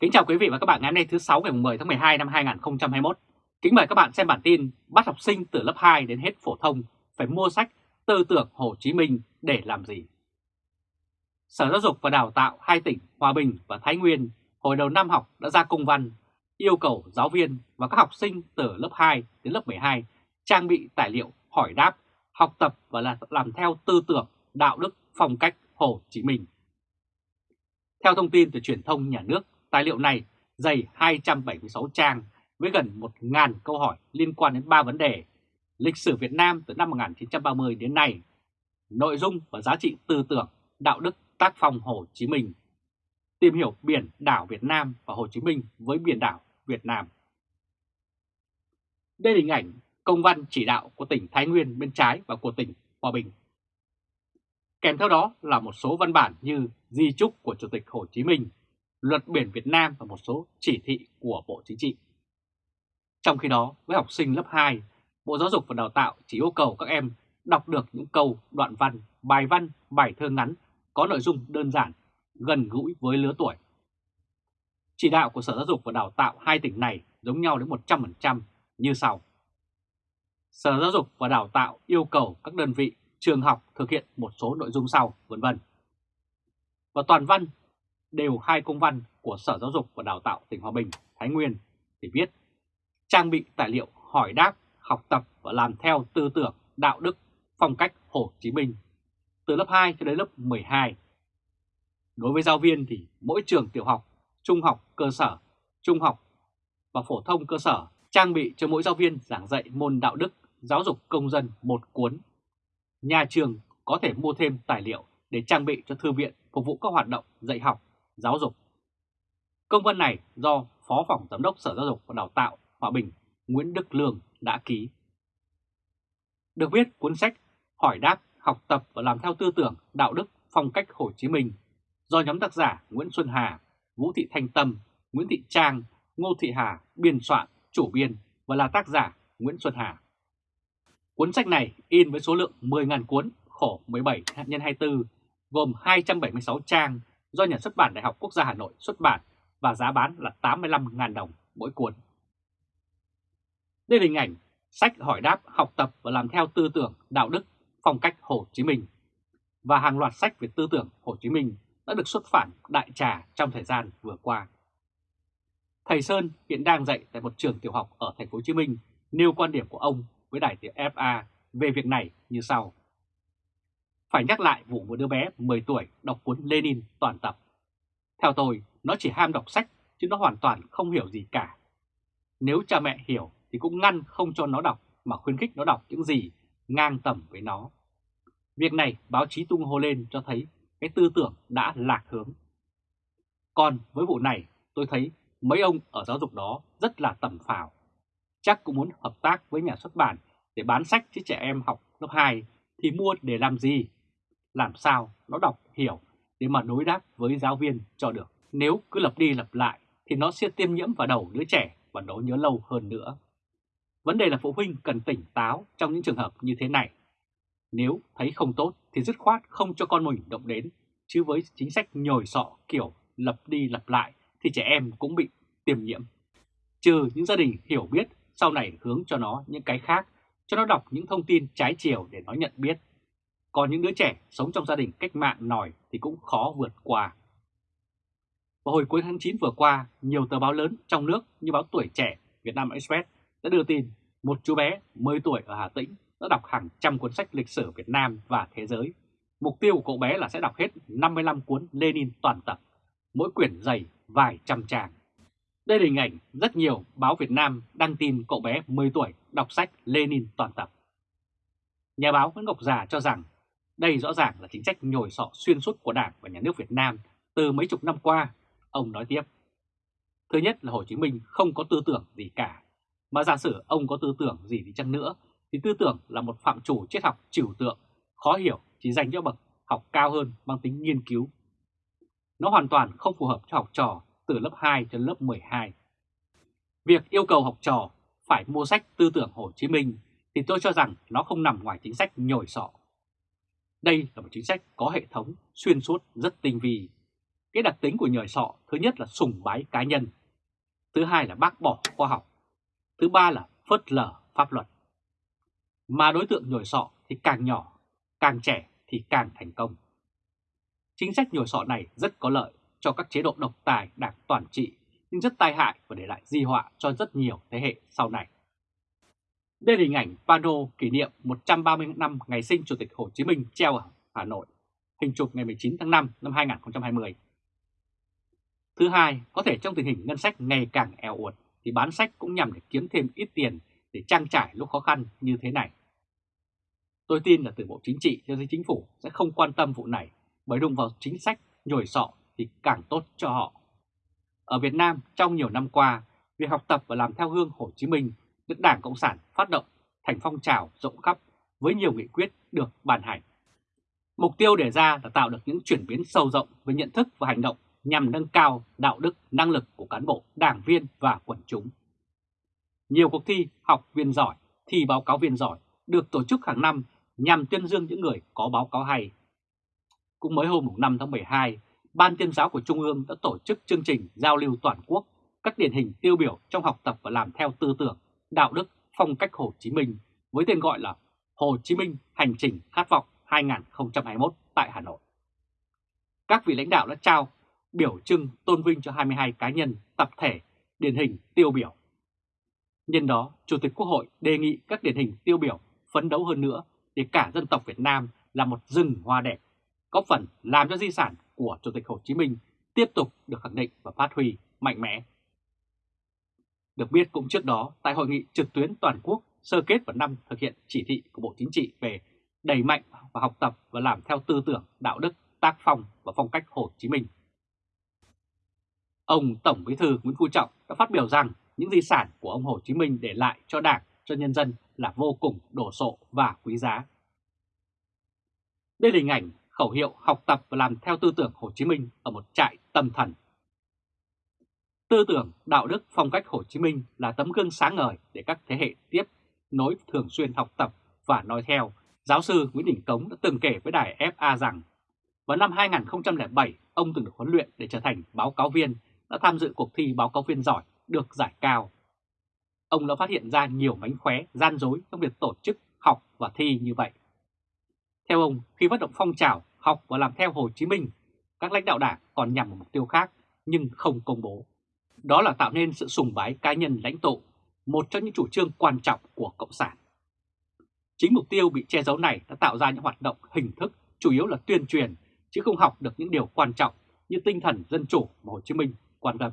Kính chào quý vị và các bạn ngày hôm nay thứ 6 ngày 10 tháng 12 năm 2021. Kính mời các bạn xem bản tin bắt học sinh từ lớp 2 đến hết phổ thông phải mua sách Tư tưởng Hồ Chí Minh để làm gì. Sở Giáo dục và Đào tạo hai tỉnh Hòa Bình và Thái Nguyên hồi đầu năm học đã ra công văn yêu cầu giáo viên và các học sinh từ lớp 2 đến lớp 12 trang bị tài liệu hỏi đáp, học tập và làm theo tư tưởng, đạo đức, phong cách Hồ Chí Minh. Theo thông tin từ truyền thông nhà nước, tài liệu này dày 276 trang với gần 1.000 câu hỏi liên quan đến 3 vấn đề lịch sử Việt Nam từ năm 1930 đến nay, nội dung và giá trị tư tưởng, đạo đức tác phong Hồ Chí Minh, tìm hiểu biển đảo Việt Nam và Hồ Chí Minh với biển đảo Việt Nam. Đây là hình ảnh công văn chỉ đạo của tỉnh Thái Nguyên bên trái và của tỉnh Hòa Bình. Kèm theo đó là một số văn bản như di trúc của Chủ tịch Hồ Chí Minh, luật biển Việt Nam và một số chỉ thị của Bộ Chính trị. Trong khi đó, với học sinh lớp 2, Bộ Giáo dục và Đào tạo chỉ yêu cầu các em đọc được những câu, đoạn văn, bài văn, bài thơ ngắn có nội dung đơn giản, gần gũi với lứa tuổi. Chỉ đạo của Sở Giáo dục và Đào tạo hai tỉnh này giống nhau đến 100% như sau. Sở Giáo dục và Đào tạo yêu cầu các đơn vị trường học thực hiện một số nội dung sau, vân vân. Và toàn văn đều hai công văn của Sở Giáo dục và Đào tạo tỉnh Hòa Bình, Thái Nguyên để viết trang bị tài liệu hỏi đáp, học tập và làm theo tư tưởng, đạo đức, phong cách Hồ Chí Minh từ lớp 2 cho đến lớp 12. Đối với giáo viên thì mỗi trường tiểu học, trung học cơ sở, trung học và phổ thông cơ sở trang bị cho mỗi giáo viên giảng dạy môn đạo đức, giáo dục công dân một cuốn. Nhà trường có thể mua thêm tài liệu để trang bị cho thư viện phục vụ các hoạt động dạy học, giáo dục. Công văn này do Phó Phòng Giám đốc Sở Giáo dục và Đào tạo Hòa Bình Nguyễn Đức Lương đã ký. Được viết cuốn sách Hỏi đáp, học tập và làm theo tư tưởng, đạo đức, phong cách Hồ Chí Minh do nhóm tác giả Nguyễn Xuân Hà, Vũ Thị Thanh Tâm, Nguyễn Thị Trang, Ngô Thị Hà biên soạn, chủ biên và là tác giả Nguyễn Xuân Hà. Cuốn sách này in với số lượng 10.000 cuốn khổ 17 x 24 gồm 276 trang do Nhà xuất bản Đại học Quốc gia Hà Nội xuất bản và giá bán là 85.000 đồng mỗi cuốn. Đây là hình ảnh sách hỏi đáp, học tập và làm theo tư tưởng, đạo đức, phong cách Hồ Chí Minh. Và hàng loạt sách về tư tưởng Hồ Chí Minh đã được xuất bản đại trà trong thời gian vừa qua. Thầy Sơn hiện đang dạy tại một trường tiểu học ở thành phố Hồ Chí Minh nêu quan điểm của ông với đài tiếng FA về việc này như sau. Phải nhắc lại vụ một đứa bé 10 tuổi đọc cuốn Lenin toàn tập. Theo tôi, nó chỉ ham đọc sách chứ nó hoàn toàn không hiểu gì cả. Nếu cha mẹ hiểu thì cũng ngăn không cho nó đọc mà khuyến khích nó đọc những gì ngang tầm với nó. Việc này báo chí tung hô lên cho thấy cái tư tưởng đã lạc hướng. Còn với vụ này tôi thấy mấy ông ở giáo dục đó rất là tầm phào. Chắc cũng muốn hợp tác với nhà xuất bản để bán sách cho trẻ em học lớp 2 thì mua để làm gì? Làm sao nó đọc hiểu để mà đối đáp với giáo viên cho được. Nếu cứ lặp đi lặp lại thì nó sẽ tiêm nhiễm vào đầu đứa trẻ và nó nhớ lâu hơn nữa. Vấn đề là phụ huynh cần tỉnh táo trong những trường hợp như thế này. Nếu thấy không tốt thì dứt khoát không cho con mình động đến, chứ với chính sách nhồi sọ kiểu lặp đi lặp lại thì trẻ em cũng bị tiềm nhiễm. Trừ những gia đình hiểu biết sau này hướng cho nó những cái khác, cho nó đọc những thông tin trái chiều để nó nhận biết. Còn những đứa trẻ sống trong gia đình cách mạng nổi thì cũng khó vượt qua. Vào hồi cuối tháng 9 vừa qua, nhiều tờ báo lớn trong nước như báo Tuổi Trẻ, Việt Nam Express đã đưa tin một chú bé 10 tuổi ở Hà Tĩnh đã đọc hàng trăm cuốn sách lịch sử Việt Nam và thế giới. Mục tiêu của cậu bé là sẽ đọc hết 55 cuốn Lenin toàn tập, mỗi quyển dày vài trăm trang. Đây là hình ảnh rất nhiều báo Việt Nam đăng tin cậu bé 10 tuổi đọc sách Lenin toàn tập. Nhà báo Nguyễn Ngọc Già cho rằng đây rõ ràng là chính sách nhồi sọ xuyên suốt của Đảng và Nhà nước Việt Nam từ mấy chục năm qua. Ông nói tiếp. Thứ nhất là Hồ Chí Minh không có tư tưởng gì cả. Mà giả sử ông có tư tưởng gì đi chăng nữa, thì tư tưởng là một phạm chủ triết học trừu tượng, khó hiểu chỉ dành cho bậc học cao hơn mang tính nghiên cứu. Nó hoàn toàn không phù hợp cho học trò từ lớp 2 cho lớp 12. Việc yêu cầu học trò phải mua sách tư tưởng Hồ Chí Minh thì tôi cho rằng nó không nằm ngoài chính sách nhồi sọ. Đây là một chính sách có hệ thống, xuyên suốt, rất tinh vi. Cái đặc tính của nhồi sọ thứ nhất là sùng bái cá nhân, thứ hai là bác bỏ khoa học, thứ ba là phớt lờ pháp luật. Mà đối tượng nhồi sọ thì càng nhỏ, càng trẻ thì càng thành công. Chính sách nhồi sọ này rất có lợi cho các chế độ độc tài đảng toàn trị nhưng rất tai hại và để lại di họa cho rất nhiều thế hệ sau này. Đây là hình ảnh pano kỷ niệm 130 năm ngày sinh Chủ tịch Hồ Chí Minh treo ở Hà Nội, hình chụp ngày 19 tháng 5 năm 2020. Thứ hai, có thể trong tình hình ngân sách ngày càng eo uột thì bán sách cũng nhằm để kiếm thêm ít tiền để trang trải lúc khó khăn như thế này. Tôi tin là từ Bộ Chính trị cho tới Chính phủ sẽ không quan tâm vụ này bởi đụng vào chính sách nhồi sọ thì càng tốt cho họ. Ở Việt Nam trong nhiều năm qua, việc học tập và làm theo gương Hồ Chí Minh được Đảng Cộng sản phát động thành phong trào rộng khắp với nhiều nghị quyết được ban hành. Mục tiêu đề ra là tạo được những chuyển biến sâu rộng về nhận thức và hành động nhằm nâng cao đạo đức, năng lực của cán bộ, đảng viên và quần chúng. Nhiều cuộc thi học viên giỏi, thi báo cáo viên giỏi được tổ chức hàng năm nhằm tuyên dương những người có báo cáo hay. Cũng mới hôm 5 tháng 12, Ban tuyên giáo của Trung ương đã tổ chức chương trình giao lưu toàn quốc các điển hình tiêu biểu trong học tập và làm theo tư tưởng, đạo đức, phong cách Hồ Chí Minh với tên gọi là Hồ Chí Minh Hành trình Khát vọng 2021 tại Hà Nội. Các vị lãnh đạo đã trao biểu trưng tôn vinh cho 22 cá nhân, tập thể, điển hình tiêu biểu. Nhân đó, Chủ tịch Quốc hội đề nghị các điển hình tiêu biểu phấn đấu hơn nữa để cả dân tộc Việt Nam là một rừng hoa đẹp, góp phần làm cho di sản của Chủ tịch Hồ Chí Minh tiếp tục được khẳng định và phát huy mạnh mẽ. Được biết cũng trước đó, tại hội nghị trực tuyến toàn quốc sơ kết vào năm thực hiện chỉ thị của Bộ Chính trị về đẩy mạnh và học tập và làm theo tư tưởng, đạo đức, tác phong và phong cách Hồ Chí Minh. Ông Tổng Bí thư Nguyễn Phú Trọng đã phát biểu rằng những di sản của ông Hồ Chí Minh để lại cho Đảng, cho nhân dân là vô cùng đổ sộ và quý giá. Đây là hình ảnh khẩu hiệu học tập và làm theo tư tưởng Hồ Chí Minh ở một trại tâm thần. Tư tưởng, đạo đức, phong cách Hồ Chí Minh là tấm gương sáng ngời để các thế hệ tiếp nối thường xuyên học tập và nói theo. Giáo sư Nguyễn Đình Cống đã từng kể với đài FA rằng vào năm 2007 ông từng được huấn luyện để trở thành báo cáo viên đã tham dự cuộc thi báo cáo viên giỏi được giải cao. Ông đã phát hiện ra nhiều mánh khóe, gian dối trong việc tổ chức học và thi như vậy. Theo ông, khi phát động phong trào học và làm theo Hồ Chí Minh, các lãnh đạo đảng còn nhằm một mục tiêu khác nhưng không công bố. Đó là tạo nên sự sùng bái cá nhân lãnh tụ, một trong những chủ trương quan trọng của Cộng sản. Chính mục tiêu bị che giấu này đã tạo ra những hoạt động hình thức chủ yếu là tuyên truyền, chứ không học được những điều quan trọng như tinh thần dân chủ mà Hồ Chí Minh quan tâm.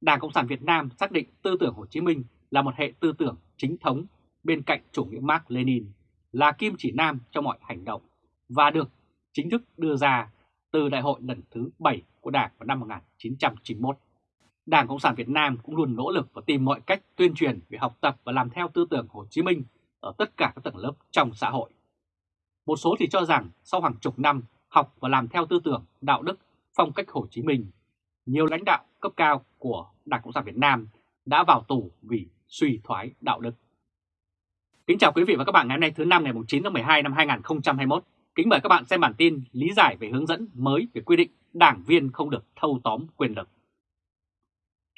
Đảng Cộng sản Việt Nam xác định tư tưởng Hồ Chí Minh là một hệ tư tưởng chính thống bên cạnh chủ nghĩa Mark Lenin, là kim chỉ nam cho mọi hành động và được chính thức đưa ra từ đại hội lần thứ 7 của Đảng vào năm 1991. Đảng Cộng sản Việt Nam cũng luôn nỗ lực và tìm mọi cách tuyên truyền về học tập và làm theo tư tưởng Hồ Chí Minh ở tất cả các tầng lớp trong xã hội. Một số thì cho rằng sau hàng chục năm học và làm theo tư tưởng, đạo đức, phong cách Hồ Chí Minh, nhiều lãnh đạo cấp cao của Đảng Cộng sản Việt Nam đã vào tù vì suy thoái đạo đức. Kính chào quý vị và các bạn ngày hôm nay thứ năm ngày 9 tháng 12 năm 2021. Kính mời các bạn xem bản tin lý giải về hướng dẫn mới về quy định đảng viên không được thâu tóm quyền lực.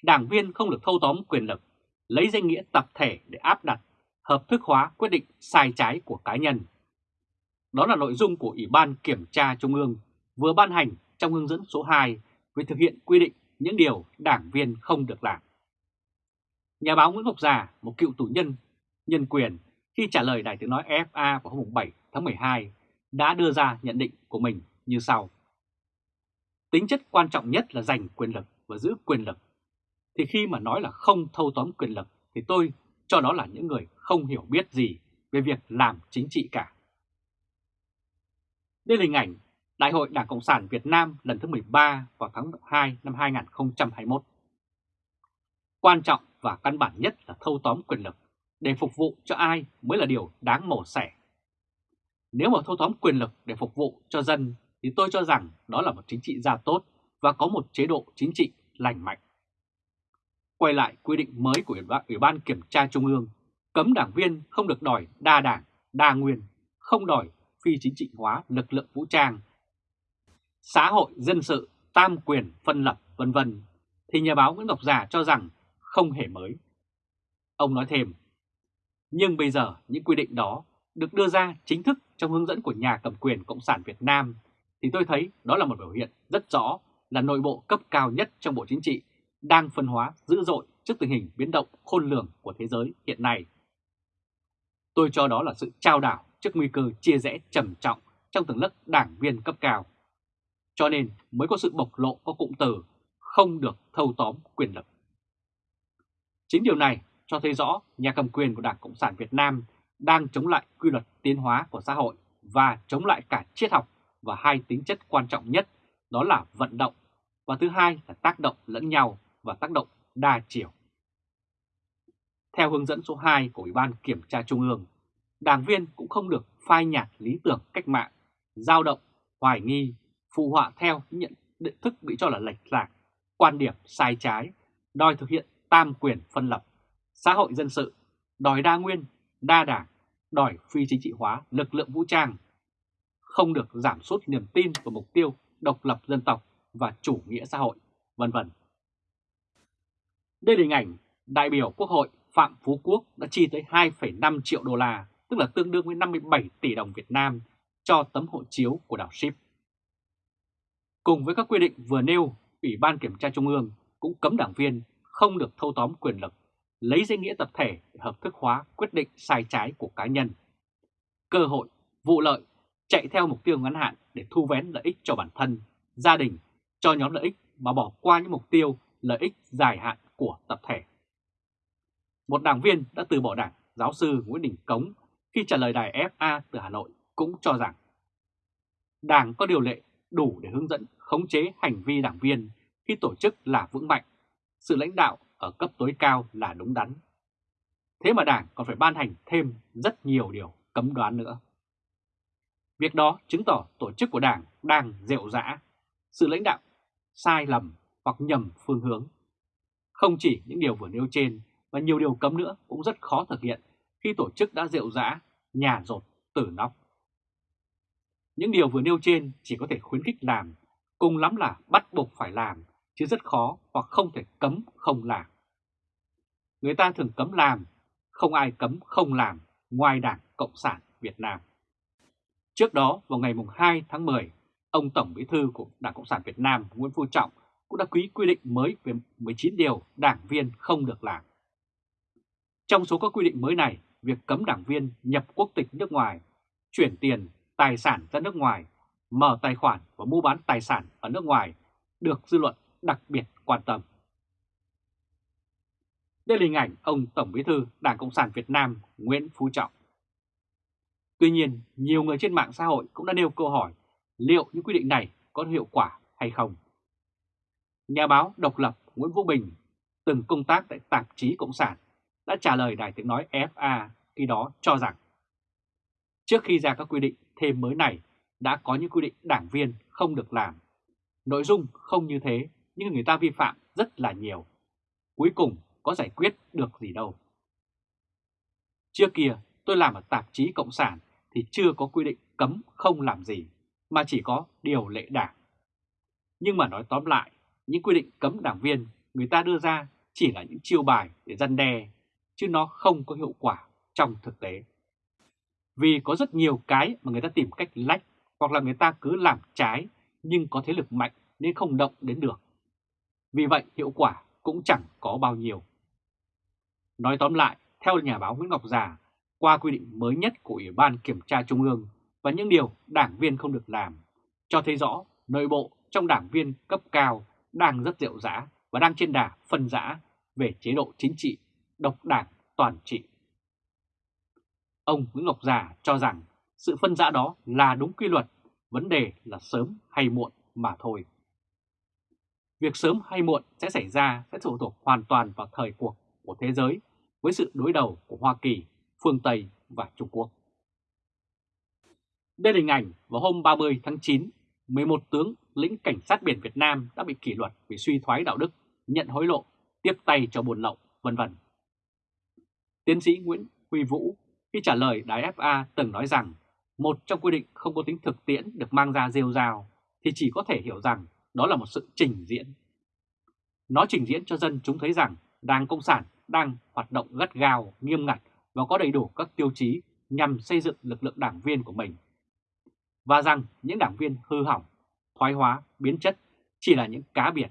Đảng viên không được thâu tóm quyền lực, lấy danh nghĩa tập thể để áp đặt, hợp thức hóa quyết định sai trái của cá nhân. Đó là nội dung của Ủy ban Kiểm tra Trung ương vừa ban hành trong hướng dẫn số 2 về thực hiện quy định những điều đảng viên không được làm. Nhà báo Nguyễn Ngọc Già, một cựu tù nhân nhân quyền, khi trả lời Đài Tiếng Nói FA vào hôm 7 tháng 12, đã đưa ra nhận định của mình như sau. Tính chất quan trọng nhất là giành quyền lực và giữ quyền lực. Thì khi mà nói là không thâu tóm quyền lực, thì tôi cho đó là những người không hiểu biết gì về việc làm chính trị cả. Đây là hình ảnh Đại hội Đảng Cộng sản Việt Nam lần thứ 13 vào tháng 2 năm 2021. Quan trọng và căn bản nhất là thâu tóm quyền lực, để phục vụ cho ai mới là điều đáng mổ xẻ. Nếu mà thâu tóm quyền lực để phục vụ cho dân, thì tôi cho rằng đó là một chính trị gia tốt và có một chế độ chính trị lành mạnh. Quay lại quy định mới của Ủy ban Kiểm tra Trung ương, cấm đảng viên không được đòi đa đảng, đa nguyên, không đòi phi chính trị hóa lực lượng vũ trang, xã hội dân sự tam quyền phân lập vân vân. Thì nhà báo Nguyễn Ngọc Già cho rằng không hề mới. Ông nói thêm, nhưng bây giờ những quy định đó được đưa ra chính thức trong hướng dẫn của nhà cầm quyền Cộng sản Việt Nam thì tôi thấy đó là một biểu hiện rất rõ là nội bộ cấp cao nhất trong Bộ Chính trị đang phân hóa dữ dội trước tình hình biến động khôn lường của thế giới hiện nay. Tôi cho đó là sự trao đảo trước nguy cơ chia rẽ trầm trọng trong tầng lớp đảng viên cấp cao. Cho nên mới có sự bộc lộ có cụm từ không được thâu tóm quyền lực. Chính điều này cho thấy rõ nhà cầm quyền của Đảng Cộng sản Việt Nam đang chống lại quy luật tiến hóa của xã hội và chống lại cả triết học và hai tính chất quan trọng nhất, đó là vận động và thứ hai là tác động lẫn nhau và tác động đa chiều. Theo hướng dẫn số 2 của Ủy ban Kiểm tra Trung ương, đảng viên cũng không được phai nhạt lý tưởng cách mạng, giao động, hoài nghi, phụ họa theo những nhận định thức bị cho là lệch lạc, quan điểm sai trái, đòi thực hiện tam quyền phân lập, xã hội dân sự, đòi đa nguyên, đa đảng, đòi phi chính trị hóa lực lượng vũ trang, không được giảm sút niềm tin vào mục tiêu độc lập dân tộc và chủ nghĩa xã hội, vân vân. Đây là hình ảnh đại biểu Quốc hội Phạm Phú Quốc đã chi tới 2,5 triệu đô la, tức là tương đương với 57 tỷ đồng Việt Nam cho tấm hộ chiếu của đảo Ship. Cùng với các quy định vừa nêu, Ủy ban Kiểm tra Trung ương cũng cấm đảng viên không được thâu tóm quyền lực, lấy danh nghĩa tập thể để hợp thức hóa quyết định sai trái của cá nhân. Cơ hội, vụ lợi, chạy theo mục tiêu ngắn hạn để thu vén lợi ích cho bản thân, gia đình, cho nhóm lợi ích mà bỏ qua những mục tiêu lợi ích dài hạn của tập thể. Một đảng viên đã từ bỏ đảng, giáo sư Nguyễn Đình Cống khi trả lời đài FA từ Hà Nội cũng cho rằng Đảng có điều lệ đủ để hướng dẫn khống chế hành vi đảng viên khi tổ chức là vững mạnh, sự lãnh đạo ở cấp tối cao là đúng đắn. Thế mà Đảng còn phải ban hành thêm rất nhiều điều cấm đoán nữa. Việc đó chứng tỏ tổ chức của Đảng đang rệu rã, sự lãnh đạo sai lầm hoặc nhầm phương hướng. Không chỉ những điều vừa nêu trên và nhiều điều cấm nữa cũng rất khó thực hiện khi tổ chức đã rượu rã, nhà rột, tử nóc. Những điều vừa nêu trên chỉ có thể khuyến khích làm, cùng lắm là bắt buộc phải làm, chứ rất khó hoặc không thể cấm không làm. Người ta thường cấm làm, không ai cấm không làm ngoài Đảng Cộng sản Việt Nam. Trước đó vào ngày 2 tháng 10, ông Tổng Bí thư của Đảng Cộng sản Việt Nam Nguyễn Phú Trọng cũng đã ký quy định mới về 19 điều đảng viên không được làm. Trong số các quy định mới này, việc cấm đảng viên nhập quốc tịch nước ngoài, chuyển tiền, tài sản ra nước ngoài, mở tài khoản và mua bán tài sản ở nước ngoài được dư luận đặc biệt quan tâm. Đây là hình ảnh ông Tổng Bí thư Đảng Cộng sản Việt Nam Nguyễn Phú Trọng. Tuy nhiên, nhiều người trên mạng xã hội cũng đã nêu câu hỏi liệu những quy định này có hiệu quả hay không. Nhà báo độc lập Nguyễn Vũ Bình từng công tác tại tạp chí Cộng sản đã trả lời Đài Tiếng Nói FA khi đó cho rằng trước khi ra các quy định thêm mới này đã có những quy định đảng viên không được làm. Nội dung không như thế nhưng người ta vi phạm rất là nhiều. Cuối cùng có giải quyết được gì đâu. Trước kia tôi làm ở tạp chí Cộng sản thì chưa có quy định cấm không làm gì, mà chỉ có điều lệ đảng. Nhưng mà nói tóm lại, những quy định cấm đảng viên người ta đưa ra chỉ là những chiêu bài để răn đe, chứ nó không có hiệu quả trong thực tế. Vì có rất nhiều cái mà người ta tìm cách lách hoặc là người ta cứ làm trái nhưng có thế lực mạnh nên không động đến được. Vì vậy hiệu quả cũng chẳng có bao nhiêu. Nói tóm lại, theo nhà báo Nguyễn Ngọc Già, qua quy định mới nhất của Ủy ban Kiểm tra Trung ương và những điều đảng viên không được làm, cho thấy rõ nội bộ trong đảng viên cấp cao đang rất rệu rã và đang trên đà phân rã về chế độ chính trị, độc đảng toàn trị. Ông Nguyễn Ngọc Già cho rằng sự phân rã đó là đúng quy luật, vấn đề là sớm hay muộn mà thôi. Việc sớm hay muộn sẽ xảy ra sẽ phụ thuộc hoàn toàn vào thời cuộc của thế giới với sự đối đầu của Hoa Kỳ, phương Tây và Trung Quốc. Đây là hình ảnh vào hôm 30 tháng 9, 11 tướng lĩnh cảnh sát biển Việt Nam đã bị kỷ luật vì suy thoái đạo đức, nhận hối lộ, tiếp tay cho buôn lậu, vân vân. Tiến sĩ Nguyễn Huy Vũ khi trả lời đài FA từng nói rằng một trong quy định không có tính thực tiễn được mang ra rêu rào thì chỉ có thể hiểu rằng đó là một sự trình diễn. Nó trình diễn cho dân chúng thấy rằng Đảng Cộng sản đang hoạt động gắt gao, nghiêm ngặt và có đầy đủ các tiêu chí nhằm xây dựng lực lượng đảng viên của mình. Và rằng những đảng viên hư hỏng, thoái hóa, biến chất chỉ là những cá biệt.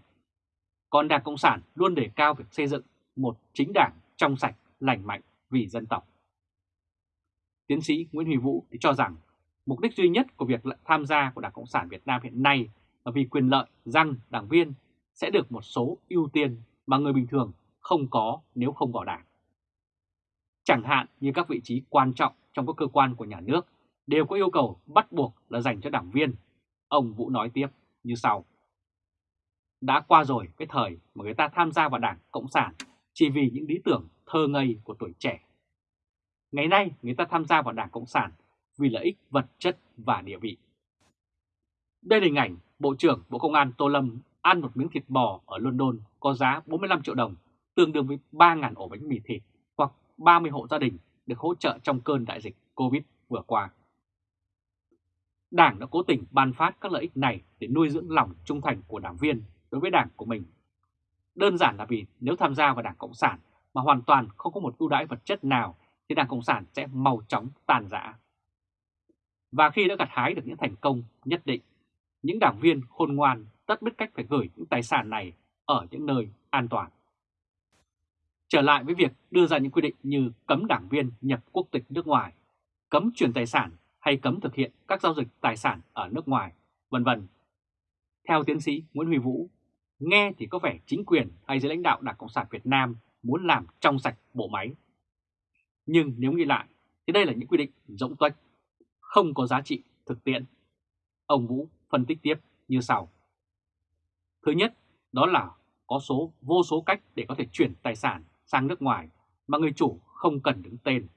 Còn Đảng Cộng sản luôn đề cao việc xây dựng một chính đảng trong sạch, lành mạnh vì dân tộc. Tiến sĩ Nguyễn Huy Vũ thì cho rằng mục đích duy nhất của việc tham gia của Đảng Cộng sản Việt Nam hiện nay là vì quyền lợi rằng đảng viên sẽ được một số ưu tiên mà người bình thường không có nếu không vào đảng. Chẳng hạn như các vị trí quan trọng trong các cơ quan của nhà nước đều có yêu cầu bắt buộc là dành cho đảng viên. Ông Vũ nói tiếp như sau. Đã qua rồi cái thời mà người ta tham gia vào đảng Cộng sản chỉ vì những lý tưởng thơ ngây của tuổi trẻ. Ngày nay người ta tham gia vào đảng Cộng sản vì lợi ích vật chất và địa vị. Đây là hình ảnh Bộ trưởng Bộ Công an Tô Lâm ăn một miếng thịt bò ở London có giá 45 triệu đồng, tương đương với 3.000 ổ bánh mì thịt hoặc 30 hộ gia đình được hỗ trợ trong cơn đại dịch Covid vừa qua. Đảng đã cố tình ban phát các lợi ích này để nuôi dưỡng lòng trung thành của đảng viên đối với đảng của mình. Đơn giản là vì nếu tham gia vào đảng Cộng sản mà hoàn toàn không có một ưu đãi vật chất nào thì đảng Cộng sản sẽ mau chóng tàn rã. Và khi đã gặt hái được những thành công nhất định, những đảng viên khôn ngoan tất biết cách phải gửi những tài sản này ở những nơi an toàn. Trở lại với việc đưa ra những quy định như cấm đảng viên nhập quốc tịch nước ngoài, cấm chuyển tài sản hay cấm thực hiện các giao dịch tài sản ở nước ngoài, vân vân. Theo tiến sĩ Nguyễn Huy Vũ, nghe thì có vẻ chính quyền hay giới lãnh đạo Đảng Cộng sản Việt Nam muốn làm trong sạch bộ máy. Nhưng nếu nghĩ lại thì đây là những quy định rỗng tuếch, không có giá trị thực tiễn. Ông Vũ phân tích tiếp như sau. Thứ nhất, đó là có số vô số cách để có thể chuyển tài sản sang nước ngoài mà người chủ không cần đứng tên.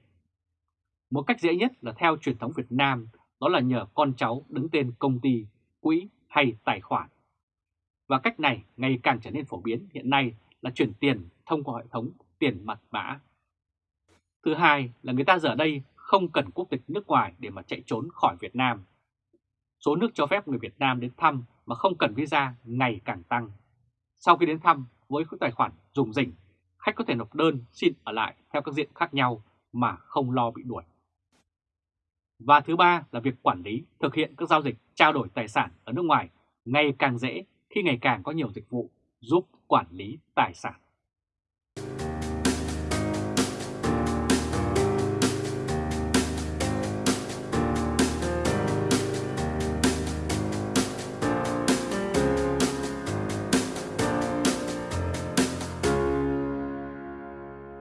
Một cách dễ nhất là theo truyền thống Việt Nam, đó là nhờ con cháu đứng tên công ty, quỹ hay tài khoản. Và cách này ngày càng trở nên phổ biến hiện nay là chuyển tiền thông qua hệ thống tiền mặt mã. Thứ hai là người ta giờ đây không cần quốc tịch nước ngoài để mà chạy trốn khỏi Việt Nam. Số nước cho phép người Việt Nam đến thăm mà không cần visa ngày càng tăng. Sau khi đến thăm với tài khoản dùng dình, khách có thể nộp đơn xin ở lại theo các diện khác nhau mà không lo bị đuổi. Và thứ ba là việc quản lý, thực hiện các giao dịch trao đổi tài sản ở nước ngoài ngày càng dễ khi ngày càng có nhiều dịch vụ giúp quản lý tài sản.